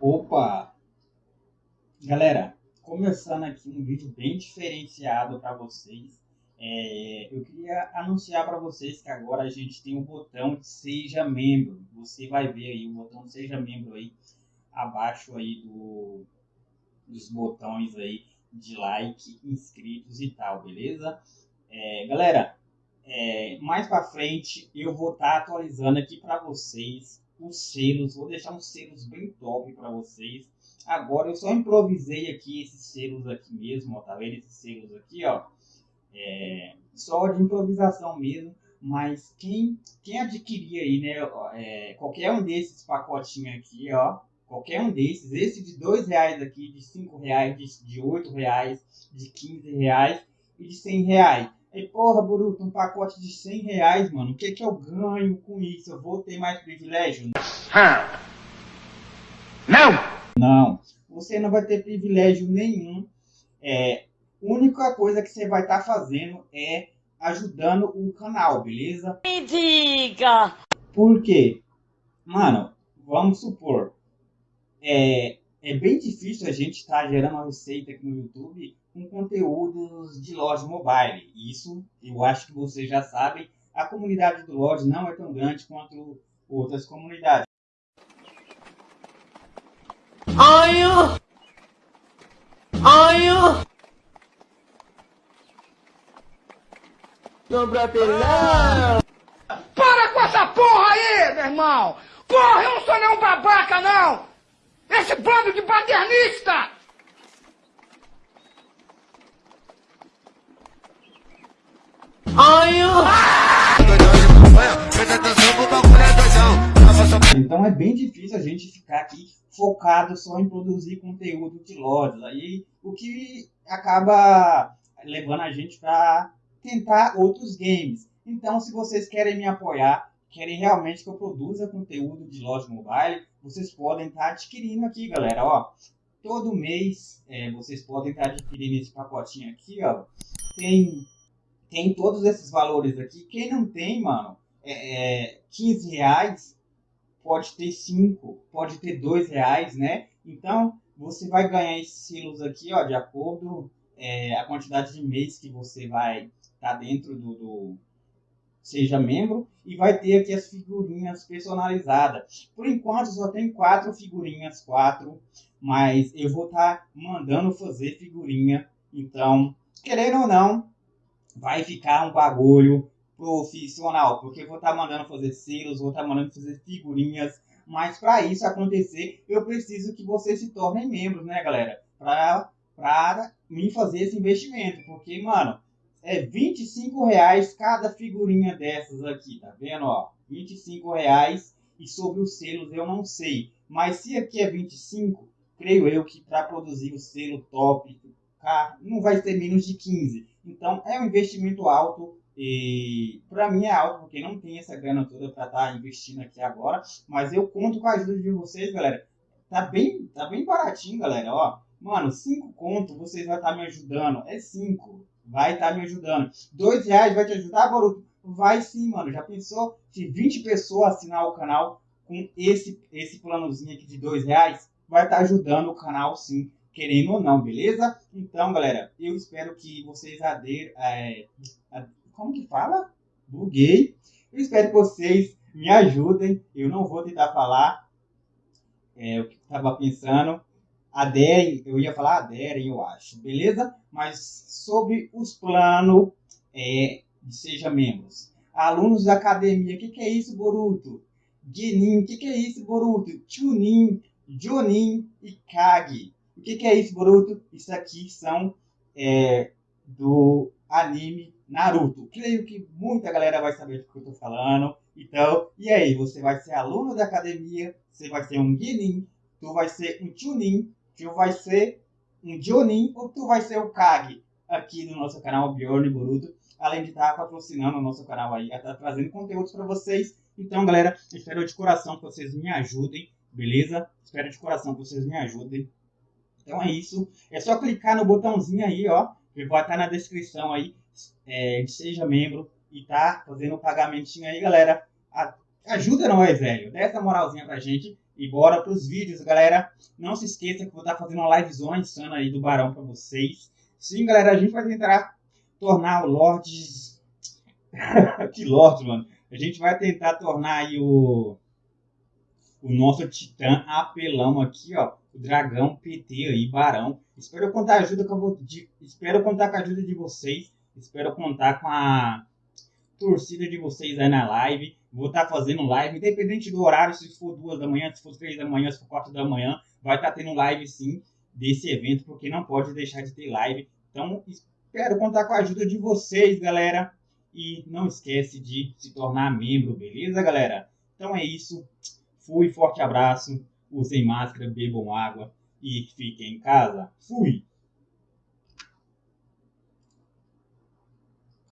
Opa! Galera, começando aqui um vídeo bem diferenciado para vocês. É, eu queria anunciar para vocês que agora a gente tem o um botão de seja membro. Você vai ver aí o botão seja membro aí abaixo aí do, dos botões aí de like, inscritos e tal, beleza? É, galera, é, mais para frente eu vou estar tá atualizando aqui para vocês os selos, vou deixar uns selos bem top para vocês. Agora eu só improvisei aqui esses selos aqui mesmo, ó, tá vendo esses selos aqui, ó? É, só de improvisação mesmo, mas quem, quem adquirir aí, né, é, qualquer um desses pacotinhos aqui, ó, qualquer um desses, esse de dois reais aqui, de cinco reais, de, de oito reais, de quinze reais e de cem reais. E porra, Boruto, um pacote de 100 reais, mano. O que que eu ganho com isso? Eu vou ter mais privilégio? Não! Não. Você não vai ter privilégio nenhum. É, a única coisa que você vai estar tá fazendo é ajudando o canal, beleza? Me diga! Por quê? Mano, vamos supor. É, é bem difícil a gente estar tá gerando uma receita aqui no YouTube com conteúdos de loja mobile. Isso eu acho que vocês já sabem. A comunidade do Lodge não é tão grande quanto outras comunidades. Ai, ai, Para com essa porra aí, meu irmão! Porra, eu não sou nenhum babaca, não! Esse bando de paternista! Então é bem difícil a gente ficar aqui focado só em produzir conteúdo de lojas. Aí o que acaba levando a gente para tentar outros games. Então, se vocês querem me apoiar, querem realmente que eu produza conteúdo de loja mobile, vocês podem estar adquirindo aqui, galera. Ó, todo mês é, vocês podem estar adquirindo esse pacotinho aqui, ó. Tem tem todos esses valores aqui. Quem não tem, mano, é, é 15 reais, pode ter 5, pode ter 2 reais, né? Então, você vai ganhar esses silos aqui, ó, de acordo é, a quantidade de mês que você vai estar tá dentro do, do, seja membro e vai ter aqui as figurinhas personalizadas. Por enquanto só tem quatro figurinhas, quatro, mas eu vou estar tá mandando fazer figurinha. Então, querendo ou não, vai ficar um bagulho profissional, porque eu vou estar tá mandando fazer selos, vou estar tá mandando fazer figurinhas, mas para isso acontecer, eu preciso que vocês se tornem membros, né, galera? Para para me fazer esse investimento, porque, mano, é 25 reais cada figurinha dessas aqui, tá vendo, ó? 25 reais e sobre os selos eu não sei, mas se aqui é 25, creio eu que para produzir o selo top, não vai ser menos de 15. Então é um investimento alto e para mim é alto porque não tem essa grana toda para estar tá investindo aqui agora, mas eu conto com a ajuda de vocês, galera. Tá bem, tá bem baratinho, galera, ó. Mano, 5 conto vocês vão estar tá me ajudando. É 5. Vai estar tá me ajudando. 2 reais vai te ajudar, Boruto? Vai sim, mano. Já pensou se 20 pessoas assinar o canal com esse, esse planozinho aqui de 2 reais? Vai estar tá ajudando o canal sim querendo ou não, beleza? Então, galera, eu espero que vocês aderem. É, como que fala? Buguei. Eu espero que vocês me ajudem. Eu não vou tentar falar é, o que estava pensando. Aderem, eu ia falar aderem, eu acho, beleza? Mas sobre os planos é, Seja Membros. Alunos da academia, o que, que é isso, Boruto? Genin, o que, que é isso, Boruto? Chunin, Jonin e Kage. O que, que é isso, Boruto? Isso aqui são é, do anime Naruto. Creio que muita galera vai saber do que eu tô falando. Então, e aí? Você vai ser aluno da academia, você vai ser um Genin, tu vai ser um Chunin, tu vai ser um Jonin ou tu vai ser o Kage aqui no nosso canal Bjorn Boruto. Além de estar patrocinando o nosso canal aí, estar trazendo conteúdos para vocês. Então, galera, espero de coração que vocês me ajudem, beleza? Espero de coração que vocês me ajudem então é isso. É só clicar no botãozinho aí, ó. Que vai estar na descrição aí. É, seja membro e tá fazendo o pagamentinho aí, galera. A, ajuda nós, velho. Dá essa moralzinha pra gente. E bora pros vídeos, galera. Não se esqueça que vou estar fazendo uma livezona insana aí do Barão pra vocês. Sim, galera, a gente vai tentar tornar o Lords... que Lords, mano. A gente vai tentar tornar aí o... O nosso titã apelão aqui, ó. O dragão PT aí, Barão. Espero contar ajuda com a... de... Espero contar com a ajuda de vocês. Espero contar com a torcida de vocês aí na live. Vou estar tá fazendo live, independente do horário, se for duas da manhã, se for três da manhã, se for quatro da manhã, vai estar tá tendo live sim desse evento, porque não pode deixar de ter live. Então, espero contar com a ajuda de vocês, galera. E não esquece de se tornar membro, beleza, galera? Então é isso. Fui, forte abraço. Usem máscara, bebam água e fiquem em casa. Fui!